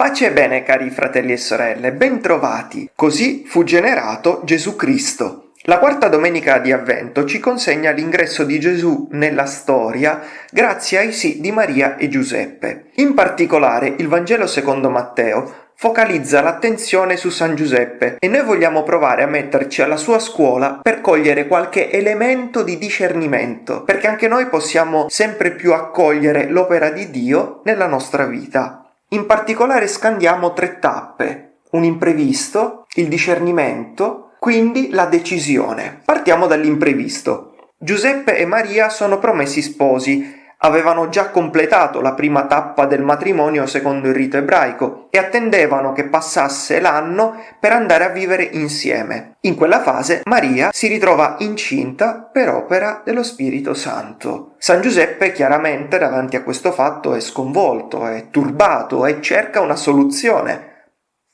Pace e bene cari fratelli e sorelle, bentrovati! Così fu generato Gesù Cristo. La quarta domenica di Avvento ci consegna l'ingresso di Gesù nella storia grazie ai sì di Maria e Giuseppe. In particolare il Vangelo secondo Matteo focalizza l'attenzione su San Giuseppe e noi vogliamo provare a metterci alla sua scuola per cogliere qualche elemento di discernimento, perché anche noi possiamo sempre più accogliere l'opera di Dio nella nostra vita. In particolare scandiamo tre tappe, un imprevisto, il discernimento, quindi la decisione. Partiamo dall'imprevisto. Giuseppe e Maria sono promessi sposi avevano già completato la prima tappa del matrimonio secondo il rito ebraico e attendevano che passasse l'anno per andare a vivere insieme. In quella fase Maria si ritrova incinta per opera dello Spirito Santo. San Giuseppe chiaramente davanti a questo fatto è sconvolto, è turbato e cerca una soluzione.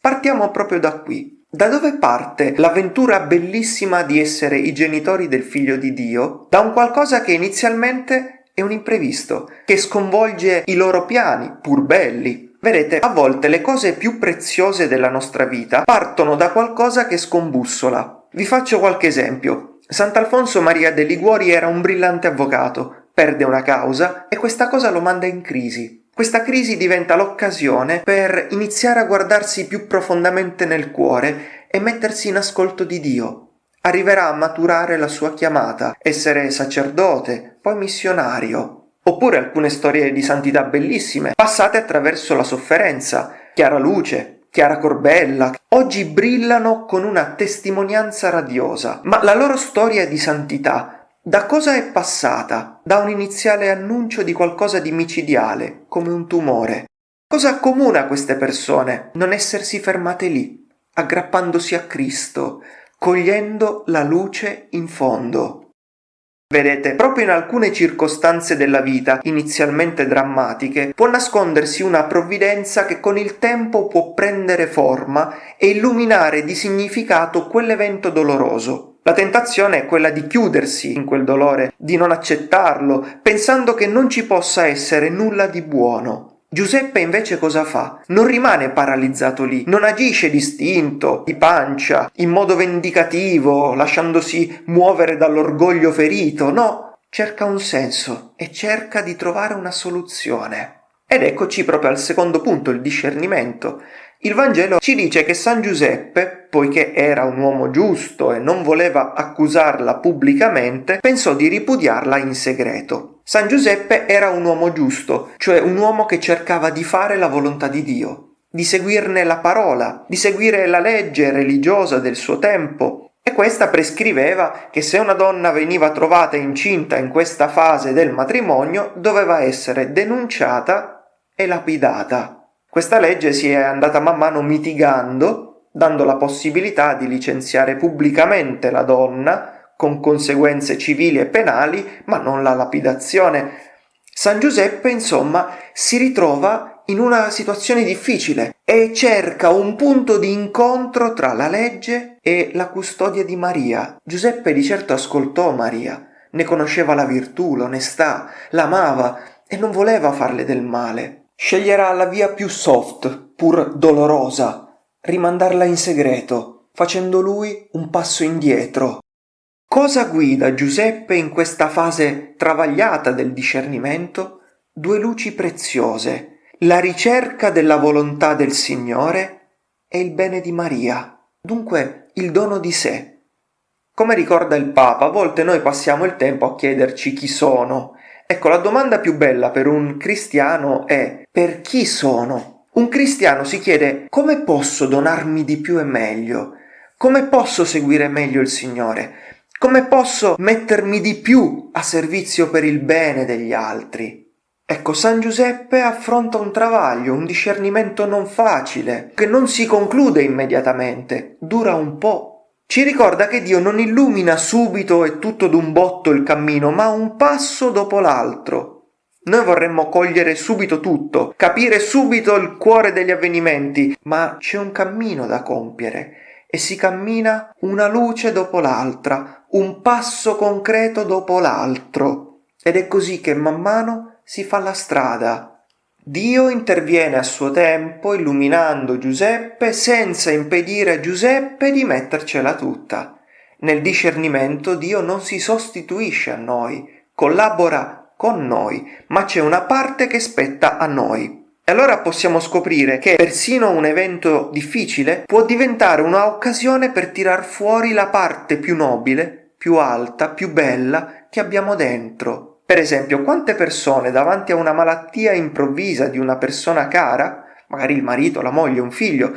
Partiamo proprio da qui. Da dove parte l'avventura bellissima di essere i genitori del figlio di Dio? Da un qualcosa che inizialmente è un imprevisto che sconvolge i loro piani, pur belli. Vedete, a volte le cose più preziose della nostra vita partono da qualcosa che scombussola. Vi faccio qualche esempio. Sant'Alfonso Maria de Liguori era un brillante avvocato, perde una causa e questa cosa lo manda in crisi. Questa crisi diventa l'occasione per iniziare a guardarsi più profondamente nel cuore e mettersi in ascolto di Dio, arriverà a maturare la sua chiamata, essere sacerdote, poi missionario. Oppure alcune storie di santità bellissime, passate attraverso la sofferenza. Chiara Luce, Chiara Corbella, oggi brillano con una testimonianza radiosa, ma la loro storia di santità da cosa è passata? Da un iniziale annuncio di qualcosa di micidiale, come un tumore. Cosa accomuna queste persone? Non essersi fermate lì, aggrappandosi a Cristo, cogliendo la luce in fondo. Vedete, proprio in alcune circostanze della vita, inizialmente drammatiche, può nascondersi una provvidenza che con il tempo può prendere forma e illuminare di significato quell'evento doloroso. La tentazione è quella di chiudersi in quel dolore, di non accettarlo, pensando che non ci possa essere nulla di buono. Giuseppe invece cosa fa? Non rimane paralizzato lì, non agisce distinto, di pancia, in modo vendicativo, lasciandosi muovere dall'orgoglio ferito, no, cerca un senso e cerca di trovare una soluzione. Ed eccoci proprio al secondo punto, il discernimento. Il Vangelo ci dice che San Giuseppe, poiché era un uomo giusto e non voleva accusarla pubblicamente, pensò di ripudiarla in segreto. San Giuseppe era un uomo giusto, cioè un uomo che cercava di fare la volontà di Dio, di seguirne la parola, di seguire la legge religiosa del suo tempo, e questa prescriveva che se una donna veniva trovata incinta in questa fase del matrimonio doveva essere denunciata e lapidata. Questa legge si è andata man mano mitigando, dando la possibilità di licenziare pubblicamente la donna, con conseguenze civili e penali, ma non la lapidazione. San Giuseppe, insomma, si ritrova in una situazione difficile e cerca un punto di incontro tra la legge e la custodia di Maria. Giuseppe di certo ascoltò Maria, ne conosceva la virtù, l'onestà, l'amava e non voleva farle del male. Sceglierà la via più soft, pur dolorosa, rimandarla in segreto, facendo lui un passo indietro. Cosa guida Giuseppe in questa fase travagliata del discernimento? Due luci preziose, la ricerca della volontà del Signore e il bene di Maria, dunque il dono di sé. Come ricorda il Papa, a volte noi passiamo il tempo a chiederci chi sono, Ecco, la domanda più bella per un cristiano è per chi sono? Un cristiano si chiede come posso donarmi di più e meglio? Come posso seguire meglio il Signore? Come posso mettermi di più a servizio per il bene degli altri? Ecco, San Giuseppe affronta un travaglio, un discernimento non facile, che non si conclude immediatamente, dura un po' Ci ricorda che Dio non illumina subito e tutto d'un botto il cammino, ma un passo dopo l'altro. Noi vorremmo cogliere subito tutto, capire subito il cuore degli avvenimenti, ma c'è un cammino da compiere e si cammina una luce dopo l'altra, un passo concreto dopo l'altro. Ed è così che man mano si fa la strada. Dio interviene a suo tempo illuminando Giuseppe senza impedire a Giuseppe di mettercela tutta. Nel discernimento Dio non si sostituisce a noi, collabora con noi, ma c'è una parte che spetta a noi. E allora possiamo scoprire che persino un evento difficile può diventare un'occasione per tirar fuori la parte più nobile, più alta, più bella che abbiamo dentro. Per esempio, quante persone davanti a una malattia improvvisa di una persona cara, magari il marito, la moglie, un figlio,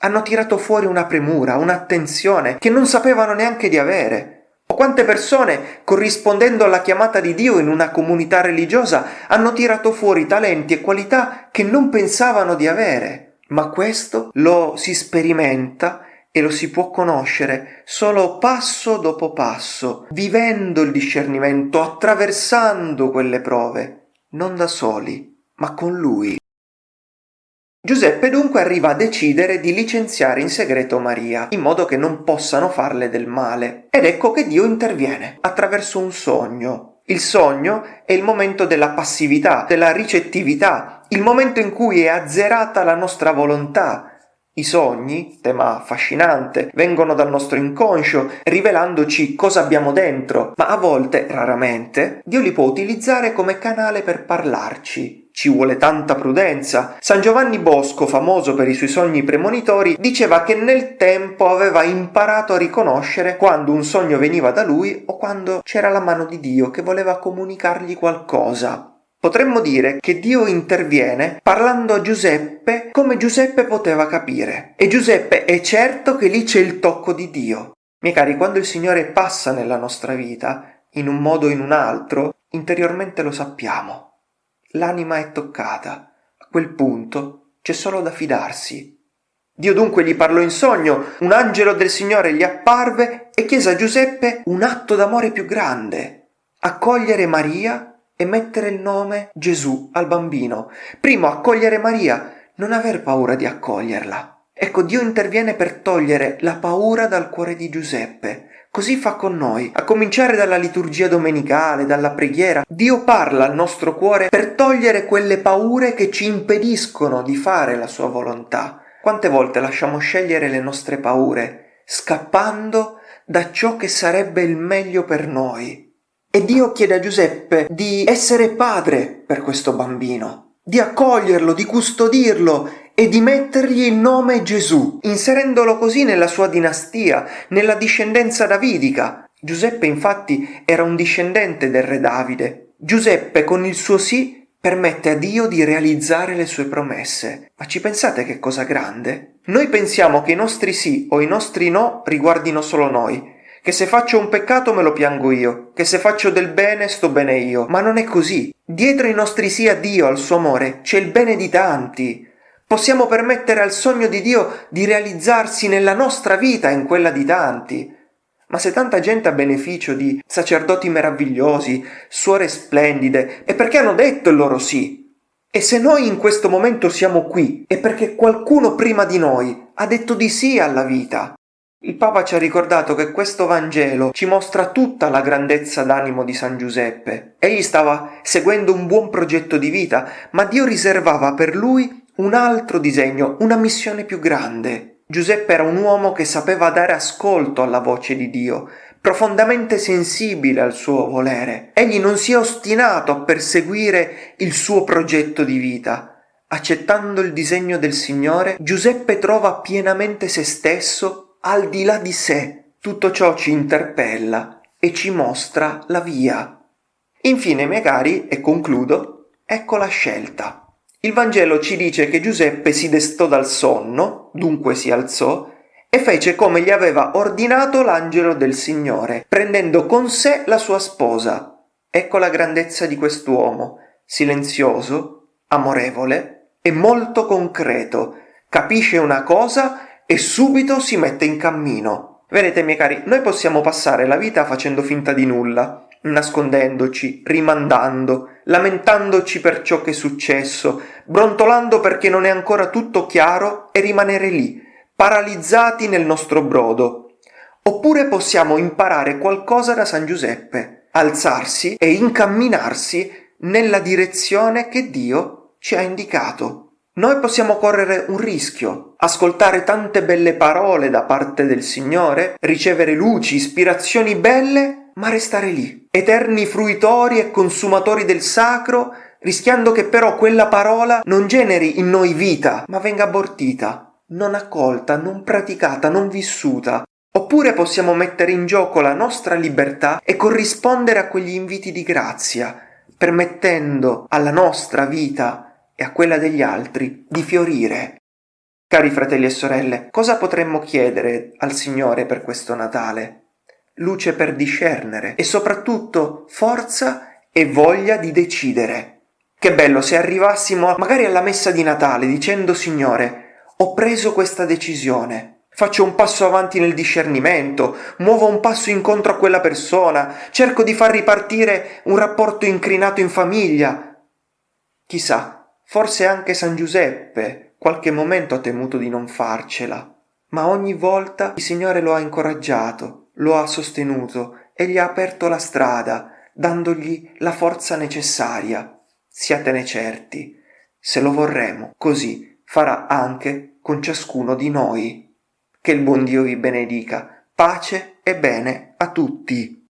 hanno tirato fuori una premura, un'attenzione che non sapevano neanche di avere, quante persone, corrispondendo alla chiamata di Dio in una comunità religiosa, hanno tirato fuori talenti e qualità che non pensavano di avere. Ma questo lo si sperimenta e lo si può conoscere solo passo dopo passo, vivendo il discernimento, attraversando quelle prove, non da soli, ma con Lui. Giuseppe dunque arriva a decidere di licenziare in segreto Maria, in modo che non possano farle del male. Ed ecco che Dio interviene attraverso un sogno. Il sogno è il momento della passività, della ricettività, il momento in cui è azzerata la nostra volontà, i sogni, tema affascinante, vengono dal nostro inconscio, rivelandoci cosa abbiamo dentro, ma a volte, raramente, Dio li può utilizzare come canale per parlarci. Ci vuole tanta prudenza. San Giovanni Bosco, famoso per i suoi sogni premonitori, diceva che nel tempo aveva imparato a riconoscere quando un sogno veniva da lui o quando c'era la mano di Dio che voleva comunicargli qualcosa. Potremmo dire che Dio interviene parlando a Giuseppe come Giuseppe poteva capire. E Giuseppe è certo che lì c'è il tocco di Dio. Miei cari, quando il Signore passa nella nostra vita, in un modo o in un altro, interiormente lo sappiamo. L'anima è toccata. A quel punto c'è solo da fidarsi. Dio dunque gli parlò in sogno, un angelo del Signore gli apparve e chiese a Giuseppe un atto d'amore più grande, accogliere Maria e mettere il nome Gesù al bambino. Primo, accogliere Maria, non aver paura di accoglierla. Ecco, Dio interviene per togliere la paura dal cuore di Giuseppe. Così fa con noi, a cominciare dalla liturgia domenicale, dalla preghiera. Dio parla al nostro cuore per togliere quelle paure che ci impediscono di fare la sua volontà. Quante volte lasciamo scegliere le nostre paure, scappando da ciò che sarebbe il meglio per noi. E Dio chiede a Giuseppe di essere padre per questo bambino, di accoglierlo, di custodirlo e di mettergli il nome Gesù, inserendolo così nella sua dinastia, nella discendenza davidica. Giuseppe infatti era un discendente del re Davide. Giuseppe con il suo sì permette a Dio di realizzare le sue promesse. Ma ci pensate che cosa grande? Noi pensiamo che i nostri sì o i nostri no riguardino solo noi, che se faccio un peccato me lo piango io, che se faccio del bene sto bene io, ma non è così. Dietro i nostri sì a Dio, al suo amore, c'è il bene di tanti. Possiamo permettere al sogno di Dio di realizzarsi nella nostra vita e in quella di tanti. Ma se tanta gente ha beneficio di sacerdoti meravigliosi, suore splendide, è perché hanno detto il loro sì. E se noi in questo momento siamo qui, è perché qualcuno prima di noi ha detto di sì alla vita. Il Papa ci ha ricordato che questo Vangelo ci mostra tutta la grandezza d'animo di San Giuseppe. Egli stava seguendo un buon progetto di vita, ma Dio riservava per lui un altro disegno, una missione più grande. Giuseppe era un uomo che sapeva dare ascolto alla voce di Dio, profondamente sensibile al suo volere. Egli non si è ostinato a perseguire il suo progetto di vita. Accettando il disegno del Signore, Giuseppe trova pienamente se stesso al di là di sé, tutto ciò ci interpella e ci mostra la via. Infine, miei cari, e concludo, ecco la scelta. Il Vangelo ci dice che Giuseppe si destò dal sonno, dunque si alzò, e fece come gli aveva ordinato l'angelo del Signore, prendendo con sé la sua sposa. Ecco la grandezza di quest'uomo, silenzioso, amorevole e molto concreto. Capisce una cosa e subito si mette in cammino. Vedete, miei cari, noi possiamo passare la vita facendo finta di nulla, nascondendoci, rimandando, lamentandoci per ciò che è successo, brontolando perché non è ancora tutto chiaro e rimanere lì, paralizzati nel nostro brodo. Oppure possiamo imparare qualcosa da San Giuseppe, alzarsi e incamminarsi nella direzione che Dio ci ha indicato. Noi possiamo correre un rischio, ascoltare tante belle parole da parte del Signore, ricevere luci, ispirazioni belle, ma restare lì, eterni fruitori e consumatori del sacro, rischiando che però quella parola non generi in noi vita, ma venga abortita, non accolta, non praticata, non vissuta. Oppure possiamo mettere in gioco la nostra libertà e corrispondere a quegli inviti di grazia, permettendo alla nostra vita e a quella degli altri di fiorire. Cari fratelli e sorelle, cosa potremmo chiedere al Signore per questo Natale? Luce per discernere e soprattutto forza e voglia di decidere. Che bello se arrivassimo magari alla messa di Natale dicendo Signore, ho preso questa decisione, faccio un passo avanti nel discernimento, muovo un passo incontro a quella persona, cerco di far ripartire un rapporto incrinato in famiglia. Chissà, Forse anche San Giuseppe qualche momento ha temuto di non farcela, ma ogni volta il Signore lo ha incoraggiato, lo ha sostenuto e gli ha aperto la strada, dandogli la forza necessaria. Siatene certi, se lo vorremo, così farà anche con ciascuno di noi. Che il buon Dio vi benedica, pace e bene a tutti.